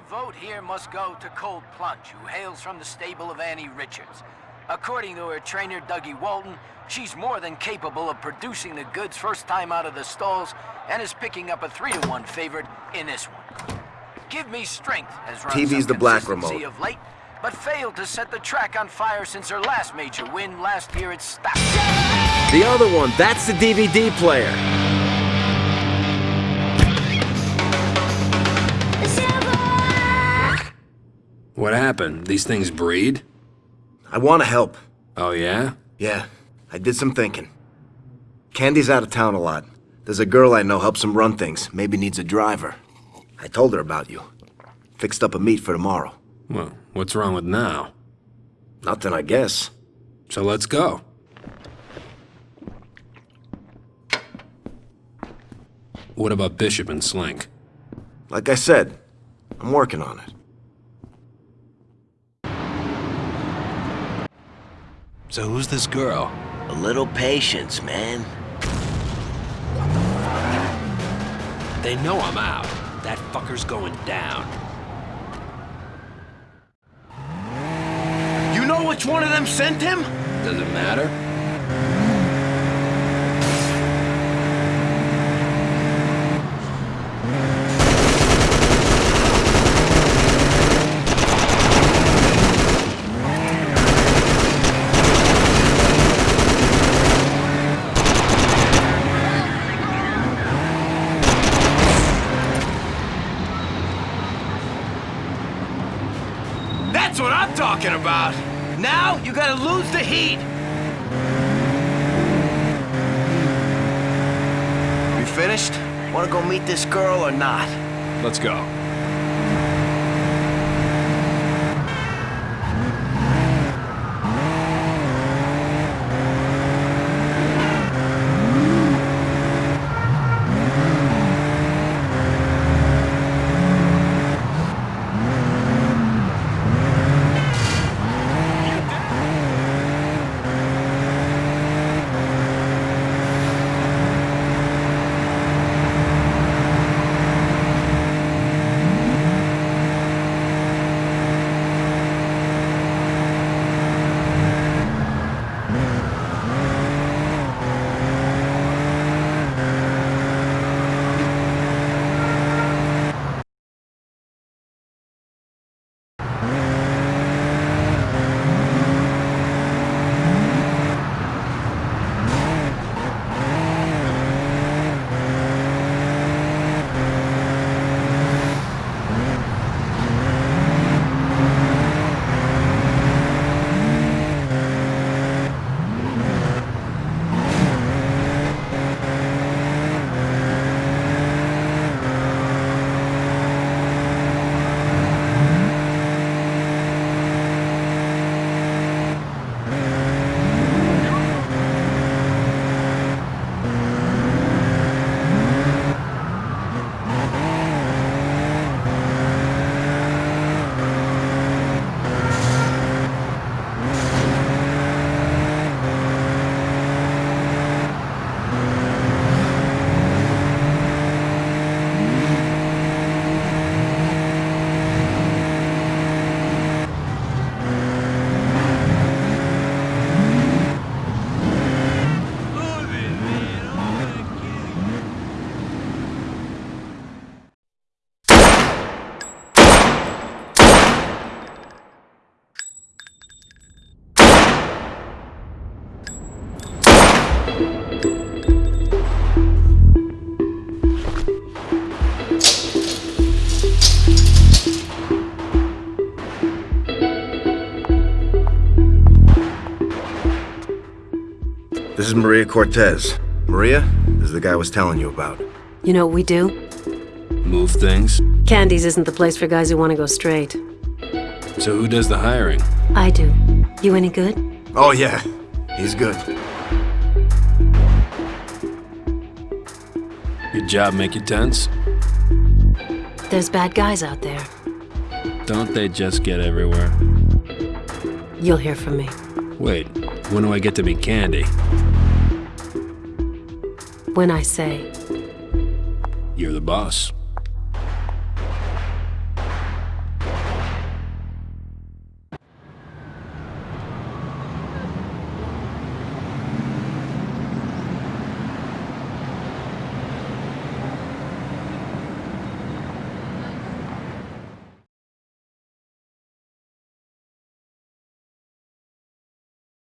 The vote here must go to Cold Plunge, who hails from the stable of Annie Richards. According to her trainer, Dougie Walton, she's more than capable of producing the goods first time out of the stalls and is picking up a 3 to one favorite in this one. Give Me Strength has run TV's the black remote. of late, but failed to set the track on fire since her last major win last year at Stock. The other one, that's the DVD player. What happened? These things breed? I want to help. Oh, yeah? Yeah, I did some thinking. Candy's out of town a lot. There's a girl I know helps him run things, maybe needs a driver. I told her about you. Fixed up a meet for tomorrow. Well, what's wrong with now? Nothing, I guess. So let's go. What about Bishop and Slink? Like I said, I'm working on it. So who's this girl? A little patience, man. They know I'm out. That fucker's going down. You know which one of them sent him? Does it matter? That's what I'm talking about. Now you gotta lose the heat. You finished? Wanna go meet this girl or not? Let's go. This is Maria Cortez. Maria, this is the guy I was telling you about. You know what we do? Move things? Candy's isn't the place for guys who want to go straight. So who does the hiring? I do. You any good? Oh, yeah. He's good. Your job make you tense? There's bad guys out there. Don't they just get everywhere? You'll hear from me. Wait, when do I get to meet Candy? When I say, You're the boss.